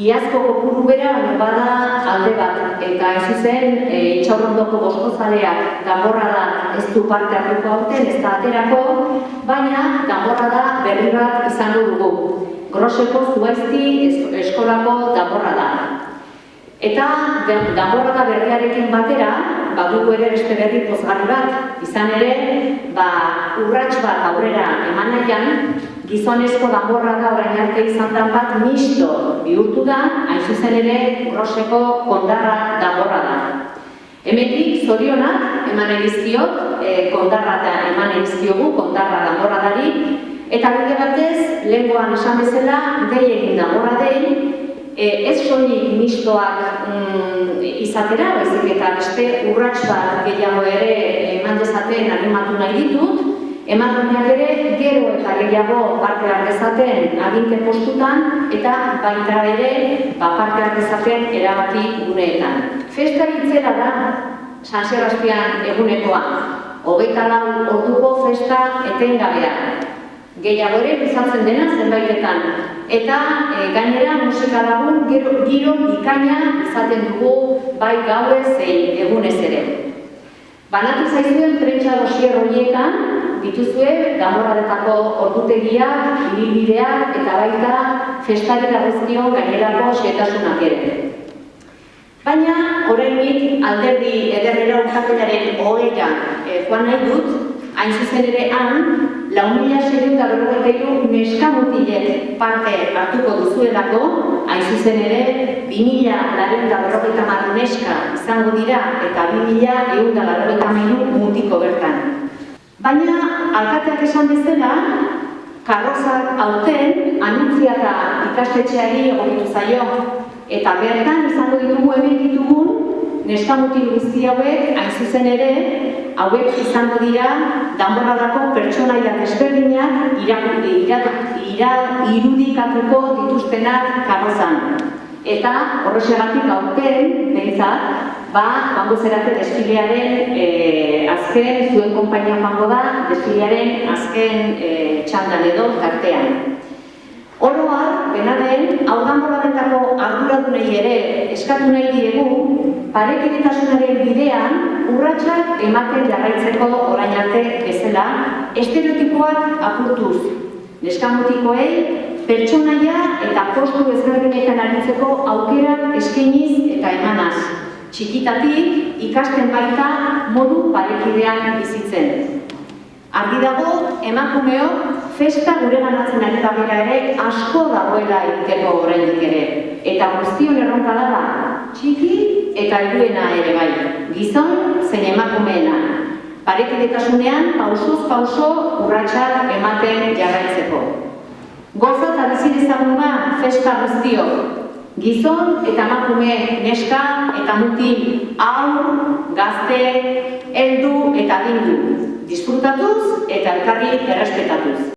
Iazko kopuru bera bada alde bat, eta ez zuzen e, itxaurrondoko boskozaleak gamborra da ez du parte hartuko aurten, ez da aterako, baina gamborra da berri bat izango dugu. Groseko zuaizti eskolako gamborra da. Eta gamborra da berriarekin batera, badugu ere beste berri pozgarri bat, izan ere, ba, urrats bat aurrera eman nahian, gizonezko danborra da orain arte izan da bat misto bihurtu da, hain zuzen ere urroseko kondarra danborra da. Hemetik zorionak eman edizkiot, e, kondarra da eman edizkiogu, kondarra danborra dari, eta bide batez, lehenkoan esan bezala, egin danborra dei, e, ez soilik mistoak mm, izatera, baizik eta beste urrats bat gehiago ere eman dezaten animatu nahi ditut, Emakumeak ere gero eta gehiago parte hartezaten aginte postutan eta baita ere ba, parte hartezaten erabaki guneetan. Festa hitzela da San Sebastian egunekoa. Hogeita lau orduko festa etengabea. Gehiago ere bizatzen dena zenbaitetan. Eta e, gainera musika lagun gero giro bikaina izaten dugu bai gaue zein egunez ere. Banatu zaizuen prentsa dosier horietan, dituzue gamorradetako ordutegiak, ibilbideak eta baita festari dagozkio gainerako xetasunak ere. Baina, horrenik alderdi ederrera urtaketaren hogeia e, joan nahi dut, hain zuzen ere han, lau mila segun eta berrogeiru neskamutilek parte hartuko duzuelako, hain zuzen ere, bi mila laren da berrogeita mar neska izango dira eta bi mila egun da berrogeita mutiko bertan. Baina, alkateak esan bezala, karrozak aurten anunziata ikastetxeari egokitu zaio. Eta bertan izango ditugu hemen ditugun, neskamutil guzti hauek, hain zuzen ere, hauek izango dira, danborradako pertsonaiak ezberdinak irudikatuko dituztenak karrozan. Eta horrexegatik aurten, behintzat, ba, bango zerate desfilearen e, azken, zuen kompainia bango da, desfilearen azken e, txandan edo tartean. Oroa, bena den, hau gamboradetako arduradunei ere eskatu nahi diegu, parekidetasunaren bidean urratsak ematen jarraitzeko orain arte bezala, estereotipoak apurtuz. Neskamutikoei, pertsonaia eta postu ezberdinetan aritzeko aukera eskeniz eta emanaz txikitatik ikasten baita modu parekidean bizitzen. Argi dago, emakumeok festa gure ganatzen ari da ere asko dagoela egiteko oraindik ere. Eta guztion erronka da txiki eta helduena ere bai, gizon zein emakumeena. Parekidetasunean pausuz pauso urratsak ematen jarraitzeko. Goza eta bizi dezaguna festa guztiok, Gizon eta emakume neska eta mutil aur, gazte, heldu eta dindu. Disfrutatuz eta elkarri errespetatuz.